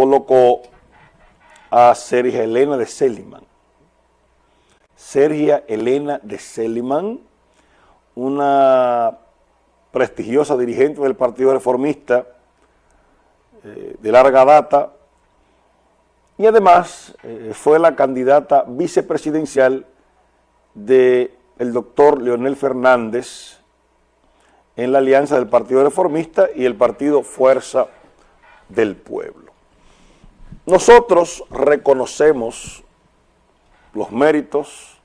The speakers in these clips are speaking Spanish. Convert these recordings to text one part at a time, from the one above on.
colocó a Sergia Elena de Seliman. Sergia Elena de Seliman, una prestigiosa dirigente del Partido Reformista eh, de larga data y además eh, fue la candidata vicepresidencial del doctor Leonel Fernández en la alianza del Partido Reformista y el Partido Fuerza del Pueblo. Nosotros reconocemos los méritos,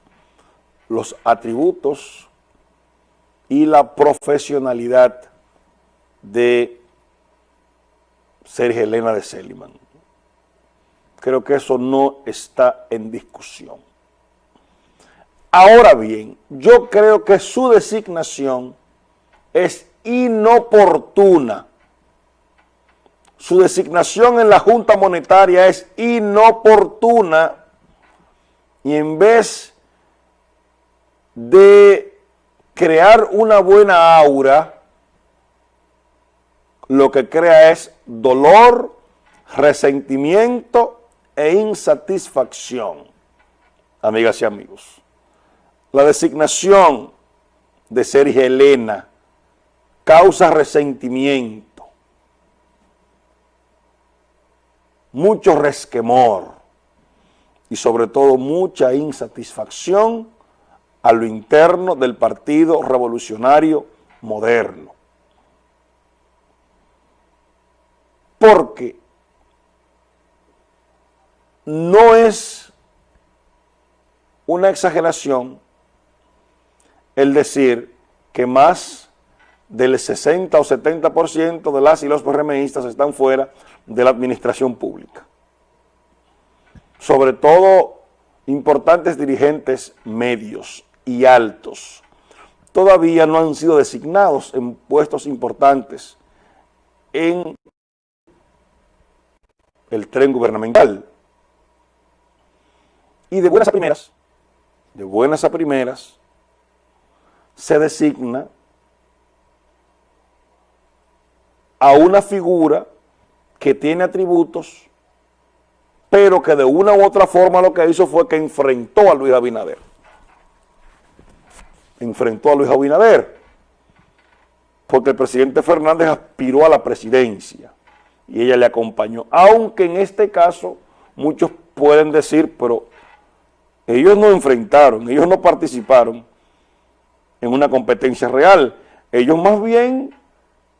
los atributos y la profesionalidad de Sergio Elena de Seliman. Creo que eso no está en discusión. Ahora bien, yo creo que su designación es inoportuna. Su designación en la Junta Monetaria es inoportuna y en vez de crear una buena aura, lo que crea es dolor, resentimiento e insatisfacción, amigas y amigos. La designación de Sergio Elena causa resentimiento, mucho resquemor y sobre todo mucha insatisfacción a lo interno del Partido Revolucionario Moderno. Porque no es una exageración el decir que más del 60 o 70% de las y los PRMistas están fuera de la administración pública. Sobre todo importantes dirigentes medios y altos todavía no han sido designados en puestos importantes en el tren gubernamental. Y de buenas a primeras, de buenas a primeras, se designa a una figura que tiene atributos, pero que de una u otra forma lo que hizo fue que enfrentó a Luis Abinader. Enfrentó a Luis Abinader, porque el presidente Fernández aspiró a la presidencia y ella le acompañó, aunque en este caso muchos pueden decir, pero ellos no enfrentaron, ellos no participaron en una competencia real, ellos más bien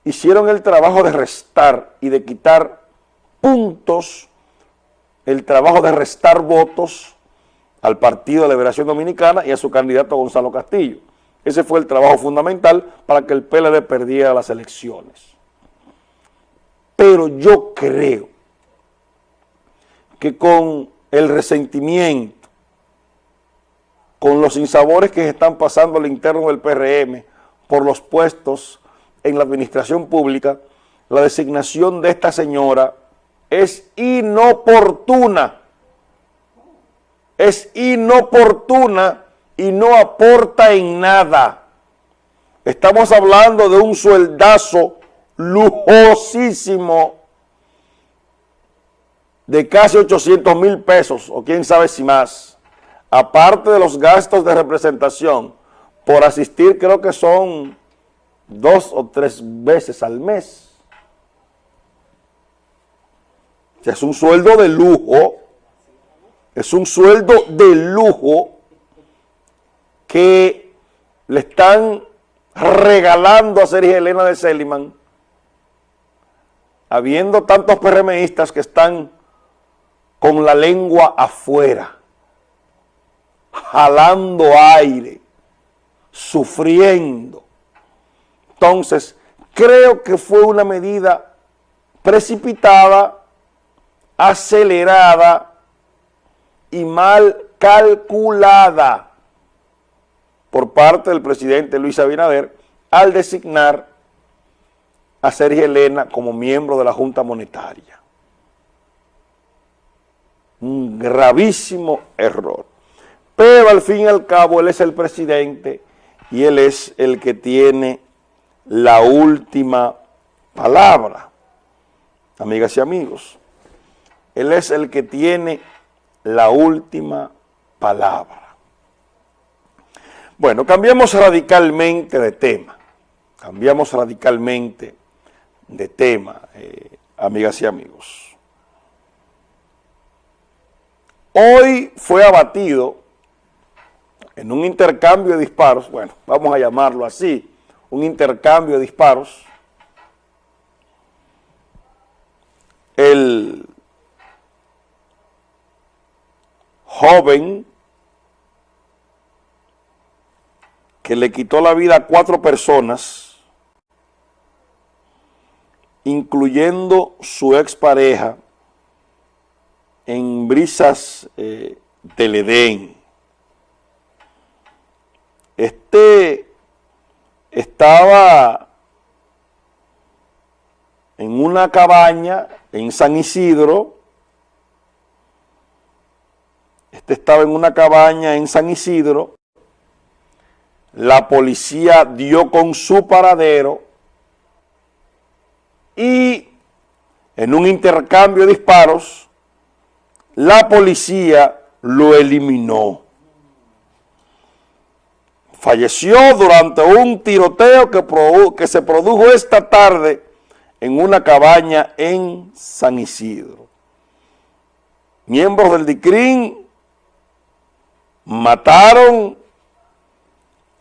hicieron el trabajo de restar y de quitar puntos, el trabajo de restar votos al Partido de Liberación Dominicana y a su candidato Gonzalo Castillo. Ese fue el trabajo fundamental para que el PLD perdiera las elecciones. Pero yo creo que con el resentimiento, con los insabores que están pasando al interno del PRM por los puestos en la administración pública, la designación de esta señora es inoportuna. Es inoportuna y no aporta en nada. Estamos hablando de un sueldazo lujosísimo de casi 800 mil pesos, o quién sabe si más, aparte de los gastos de representación, por asistir creo que son dos o tres veces al mes. es un sueldo de lujo, es un sueldo de lujo que le están regalando a Sergio Elena de Seliman, habiendo tantos PRMistas que están con la lengua afuera, jalando aire, sufriendo, entonces, creo que fue una medida precipitada, acelerada y mal calculada por parte del presidente Luis Abinader al designar a Sergio Elena como miembro de la Junta Monetaria. Un gravísimo error. Pero al fin y al cabo él es el presidente y él es el que tiene la última palabra, amigas y amigos. Él es el que tiene la última palabra. Bueno, cambiamos radicalmente de tema. Cambiamos radicalmente de tema, eh, amigas y amigos. Hoy fue abatido en un intercambio de disparos, bueno, vamos a llamarlo así, un intercambio de disparos, el joven que le quitó la vida a cuatro personas, incluyendo su expareja, en brisas eh, del Edén. Este estaba en una cabaña en San Isidro, este estaba en una cabaña en San Isidro, la policía dio con su paradero y en un intercambio de disparos, la policía lo eliminó falleció durante un tiroteo que, se produjo esta tarde en una cabaña en San Isidro. Miembros del DICRIN mataron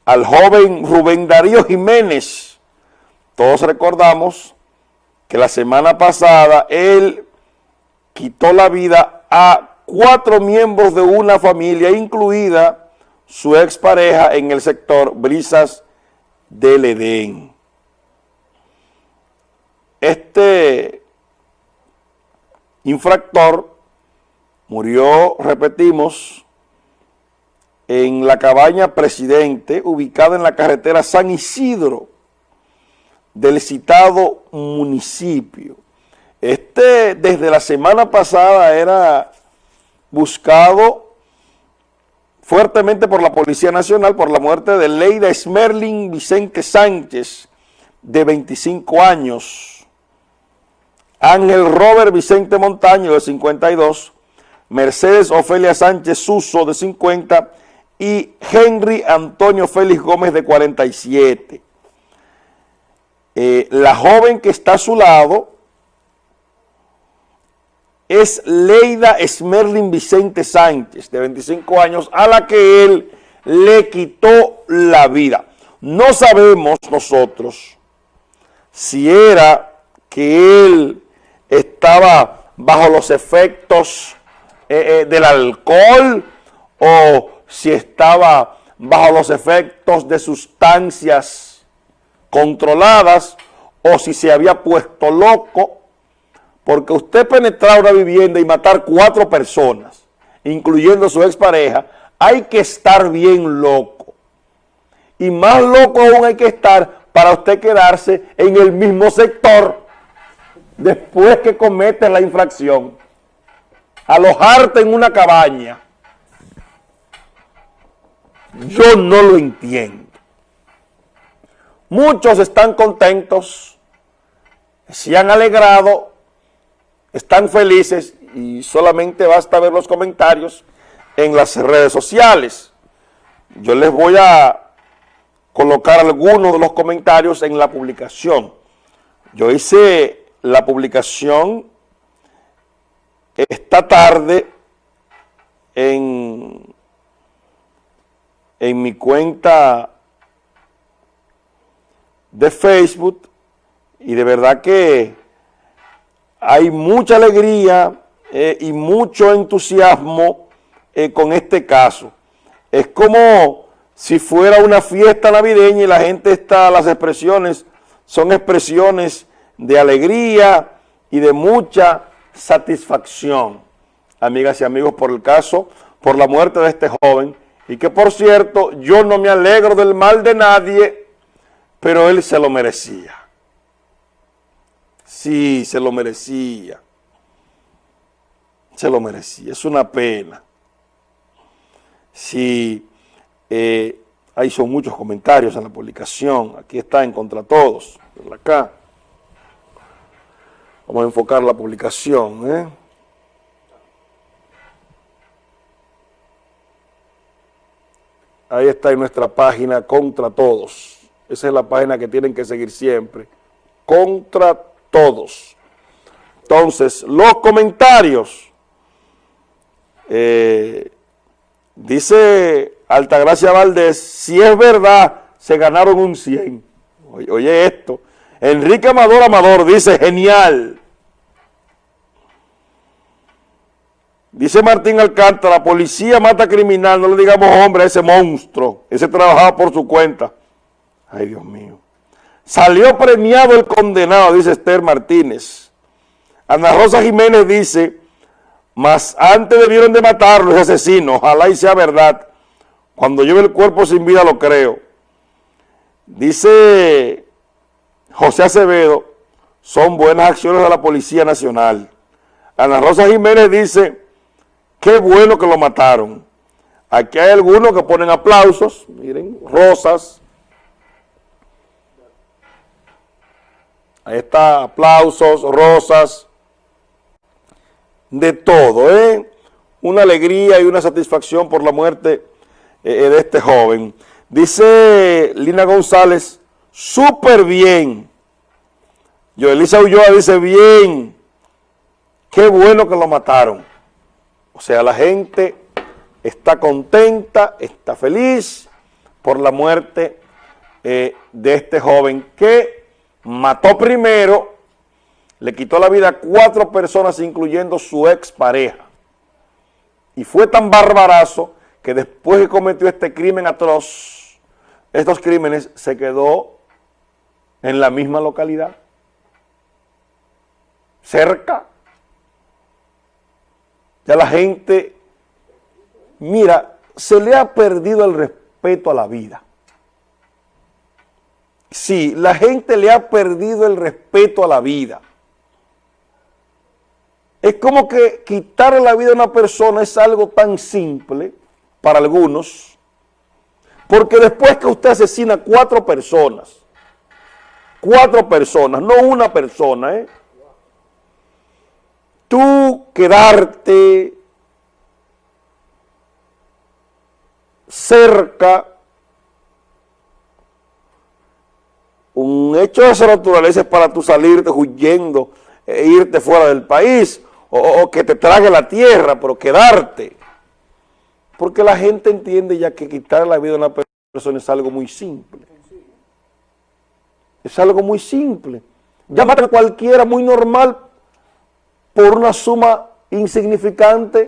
al joven Rubén Darío Jiménez. Todos recordamos que la semana pasada él quitó la vida a cuatro miembros de una familia, incluida su expareja en el sector Brisas del Edén. Este infractor murió, repetimos, en la cabaña Presidente, ubicada en la carretera San Isidro del citado municipio. Este, desde la semana pasada, era buscado fuertemente por la Policía Nacional por la muerte de Leida Smerling Vicente Sánchez, de 25 años, Ángel Robert Vicente Montaño, de 52, Mercedes Ofelia Sánchez Suso, de 50, y Henry Antonio Félix Gómez, de 47. Eh, la joven que está a su lado es Leida Smerlin Vicente Sánchez, de 25 años, a la que él le quitó la vida. No sabemos nosotros si era que él estaba bajo los efectos eh, eh, del alcohol o si estaba bajo los efectos de sustancias controladas o si se había puesto loco porque usted penetrar una vivienda y matar cuatro personas, incluyendo su expareja, hay que estar bien loco. Y más loco aún hay que estar para usted quedarse en el mismo sector después que comete la infracción. Alojarte en una cabaña. Yo no lo entiendo. Muchos están contentos, se han alegrado están felices y solamente basta ver los comentarios en las redes sociales. Yo les voy a colocar algunos de los comentarios en la publicación. Yo hice la publicación esta tarde en, en mi cuenta de Facebook y de verdad que hay mucha alegría eh, y mucho entusiasmo eh, con este caso. Es como si fuera una fiesta navideña y la gente está, las expresiones son expresiones de alegría y de mucha satisfacción, amigas y amigos, por el caso, por la muerte de este joven, y que por cierto, yo no me alegro del mal de nadie, pero él se lo merecía. Sí, se lo merecía. Se lo merecía. Es una pena. Sí, eh, ahí son muchos comentarios en la publicación. Aquí está en Contra Todos. Acá. Vamos a enfocar la publicación. ¿eh? Ahí está en nuestra página Contra Todos. Esa es la página que tienen que seguir siempre. Contra Todos entonces, los comentarios. Eh, dice Altagracia Valdés, si es verdad, se ganaron un 100. Oye, oye esto. Enrique Amador Amador dice, genial. Dice Martín Alcántara, la policía mata criminal, no le digamos hombre a ese monstruo, ese trabajaba por su cuenta. Ay, Dios mío. Salió premiado el condenado, dice Esther Martínez. Ana Rosa Jiménez dice, mas antes debieron de matarlo ese asesino, ojalá y sea verdad. Cuando lleve el cuerpo sin vida lo creo. Dice José Acevedo, son buenas acciones de la Policía Nacional. Ana Rosa Jiménez dice, qué bueno que lo mataron. Aquí hay algunos que ponen aplausos, miren, rosas. Ahí está, aplausos, rosas, de todo, ¿eh? Una alegría y una satisfacción por la muerte eh, de este joven. Dice Lina González, súper bien. Elisa Ulloa dice, bien, qué bueno que lo mataron. O sea, la gente está contenta, está feliz por la muerte eh, de este joven que mató primero, le quitó la vida a cuatro personas, incluyendo su expareja. Y fue tan barbarazo que después que cometió este crimen atroz, estos crímenes se quedó en la misma localidad, cerca ya la gente, mira, se le ha perdido el respeto a la vida. Sí, la gente le ha perdido el respeto a la vida. Es como que quitarle la vida a una persona es algo tan simple para algunos, porque después que usted asesina cuatro personas, cuatro personas, no una persona, ¿eh? tú quedarte cerca, un hecho de esa naturaleza es para tú salirte huyendo e irte fuera del país, o, que te trague la tierra, pero quedarte. Porque la gente entiende ya que quitar la vida a una persona es algo muy simple. Es algo muy simple. Llámate a cualquiera muy normal por una suma insignificante